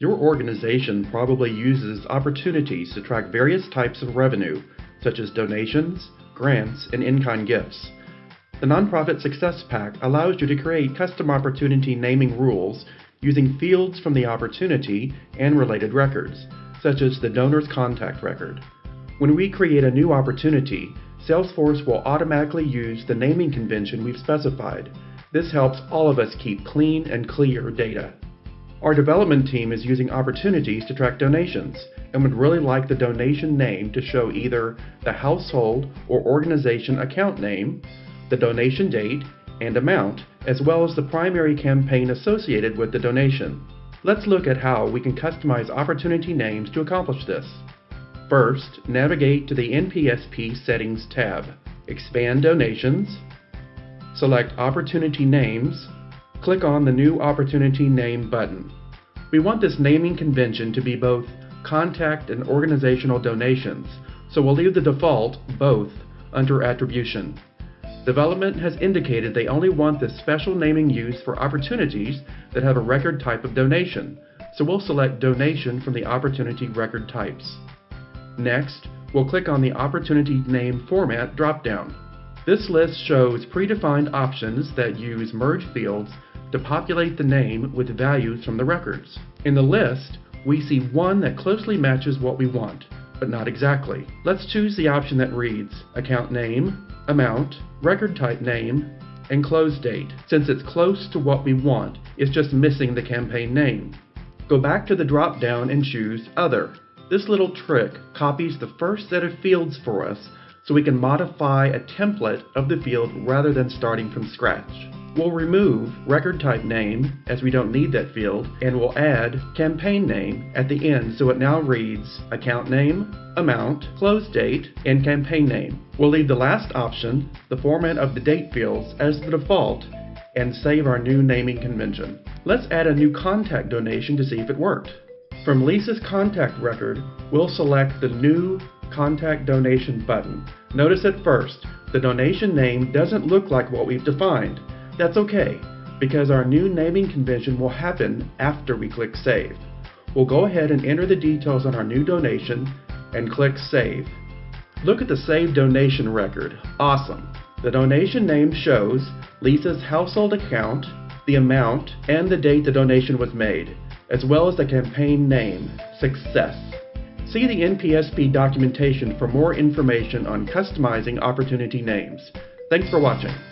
Your organization probably uses opportunities to track various types of revenue, such as donations, grants, and in-kind gifts. The Nonprofit Success Pack allows you to create custom opportunity naming rules using fields from the opportunity and related records, such as the donor's contact record. When we create a new opportunity, Salesforce will automatically use the naming convention we've specified. This helps all of us keep clean and clear data. Our development team is using opportunities to track donations and would really like the donation name to show either the household or organization account name, the donation date and amount, as well as the primary campaign associated with the donation. Let's look at how we can customize opportunity names to accomplish this. First, navigate to the NPSP Settings tab. Expand Donations, select Opportunity Names, click on the New Opportunity Name button. We want this naming convention to be both contact and organizational donations, so we'll leave the default, both, under Attribution. Development has indicated they only want this special naming used for opportunities that have a record type of donation, so we'll select Donation from the opportunity record types. Next, we'll click on the Opportunity Name Format dropdown. This list shows predefined options that use merge fields to populate the name with values from the records. In the list, we see one that closely matches what we want, but not exactly. Let's choose the option that reads Account Name, Amount, Record Type Name, and Close Date, since it's close to what we want, it's just missing the campaign name. Go back to the drop-down and choose Other. This little trick copies the first set of fields for us so we can modify a template of the field rather than starting from scratch. We'll remove record type name as we don't need that field and we'll add campaign name at the end so it now reads account name, amount, close date, and campaign name. We'll leave the last option, the format of the date fields, as the default and save our new naming convention. Let's add a new contact donation to see if it worked. From Lisa's contact record, we'll select the new contact donation button. Notice at first, the donation name doesn't look like what we've defined. That's okay, because our new naming convention will happen after we click Save. We'll go ahead and enter the details on our new donation and click Save. Look at the saved donation record. Awesome! The donation name shows Lisa's household account, the amount, and the date the donation was made, as well as the campaign name, Success. See the NPSP documentation for more information on customizing opportunity names. Thanks for watching.